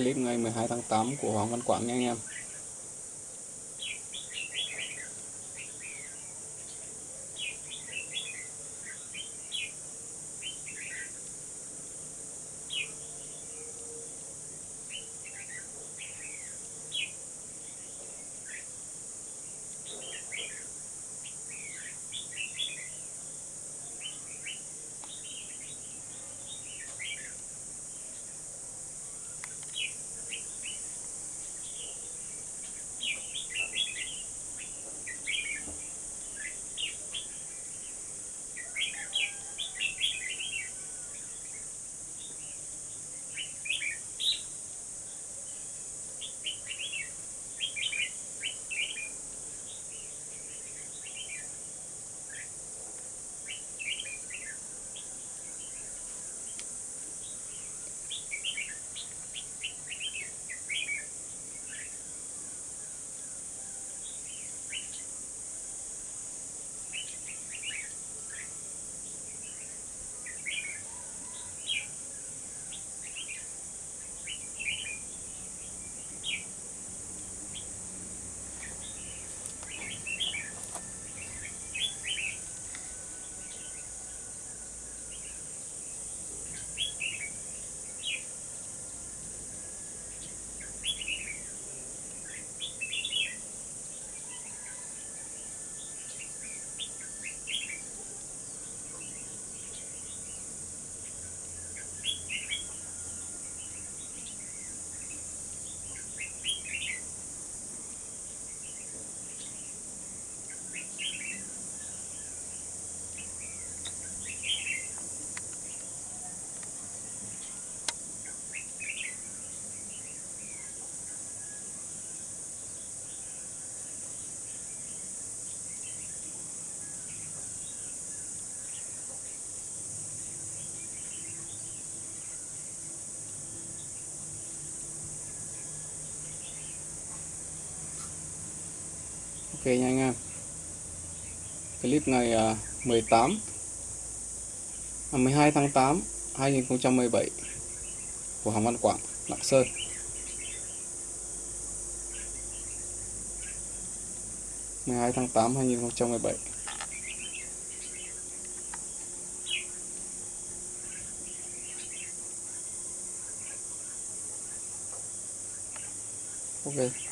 clip ngày 12 tháng 8 của Hoàng Văn Quảng nha anh em. Ok nha anh em. Clip ngày 18 à, 12 à, tháng 8 2017 của Hoàng Văn Quảng, Lạng Sơn. mười hai tháng tám hai nghìn không trăm mười bảy. Ok.